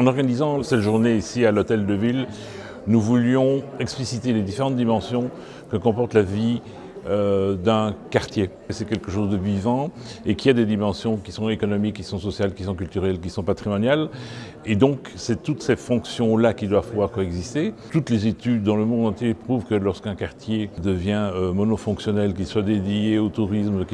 En organisant cette journée ici à l'Hôtel de Ville, nous voulions expliciter les différentes dimensions que comporte la vie euh, d'un quartier. C'est quelque chose de vivant et qui a des dimensions qui sont économiques, qui sont sociales, qui sont culturelles, qui sont patrimoniales. Et donc, c'est toutes ces fonctions-là qui doivent pouvoir coexister. Toutes les études dans le monde entier prouvent que lorsqu'un quartier devient euh, monofonctionnel, qu'il soit dédié au tourisme,